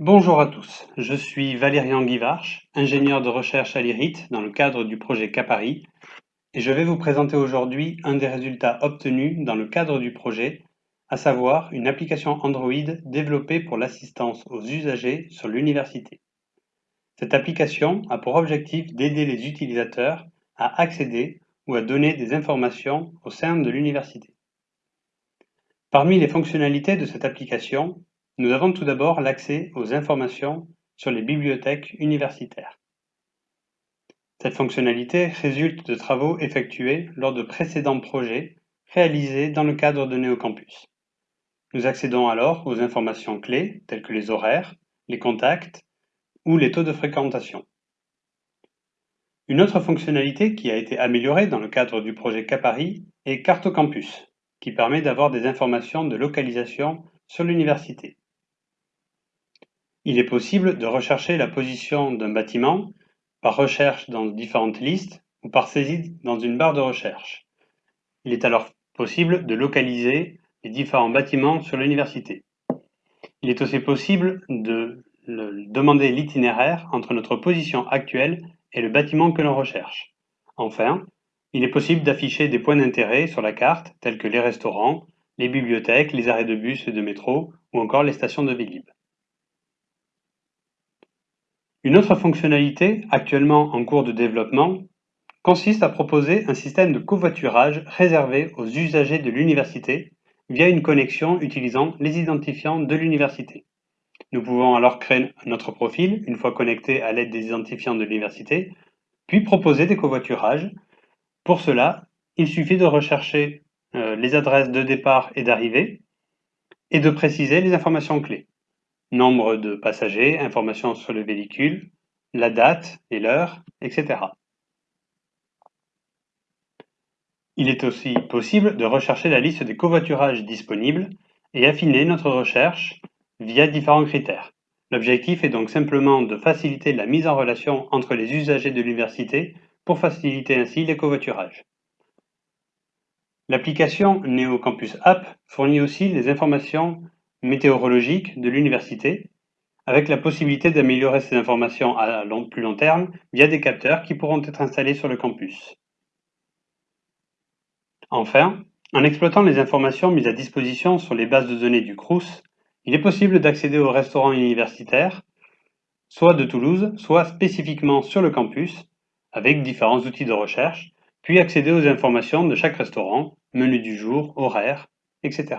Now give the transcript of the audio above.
Bonjour à tous, je suis Valérian Guivarch, ingénieur de recherche à l'IRIT dans le cadre du projet Capari et je vais vous présenter aujourd'hui un des résultats obtenus dans le cadre du projet, à savoir une application Android développée pour l'assistance aux usagers sur l'université. Cette application a pour objectif d'aider les utilisateurs à accéder ou à donner des informations au sein de l'université. Parmi les fonctionnalités de cette application, nous avons tout d'abord l'accès aux informations sur les bibliothèques universitaires. Cette fonctionnalité résulte de travaux effectués lors de précédents projets réalisés dans le cadre de Néocampus. Nous accédons alors aux informations clés telles que les horaires, les contacts ou les taux de fréquentation. Une autre fonctionnalité qui a été améliorée dans le cadre du projet Capari est Carte Campus, qui permet d'avoir des informations de localisation sur l'université. Il est possible de rechercher la position d'un bâtiment par recherche dans différentes listes ou par saisie dans une barre de recherche. Il est alors possible de localiser les différents bâtiments sur l'université. Il est aussi possible de demander l'itinéraire entre notre position actuelle et le bâtiment que l'on recherche. Enfin, il est possible d'afficher des points d'intérêt sur la carte tels que les restaurants, les bibliothèques, les arrêts de bus et de métro ou encore les stations de Vélib. Une autre fonctionnalité, actuellement en cours de développement, consiste à proposer un système de covoiturage réservé aux usagers de l'université via une connexion utilisant les identifiants de l'université. Nous pouvons alors créer notre profil une fois connecté à l'aide des identifiants de l'université, puis proposer des covoiturages. Pour cela, il suffit de rechercher euh, les adresses de départ et d'arrivée et de préciser les informations clés nombre de passagers, informations sur le véhicule, la date et l'heure, etc. Il est aussi possible de rechercher la liste des covoiturages disponibles et affiner notre recherche via différents critères. L'objectif est donc simplement de faciliter la mise en relation entre les usagers de l'université pour faciliter ainsi les covoiturages. L'application NeoCampus App fournit aussi les informations météorologique de l'université, avec la possibilité d'améliorer ces informations à plus long terme via des capteurs qui pourront être installés sur le campus. Enfin, en exploitant les informations mises à disposition sur les bases de données du CRUS, il est possible d'accéder aux restaurants universitaires, soit de Toulouse, soit spécifiquement sur le campus, avec différents outils de recherche, puis accéder aux informations de chaque restaurant, menu du jour, horaire, etc.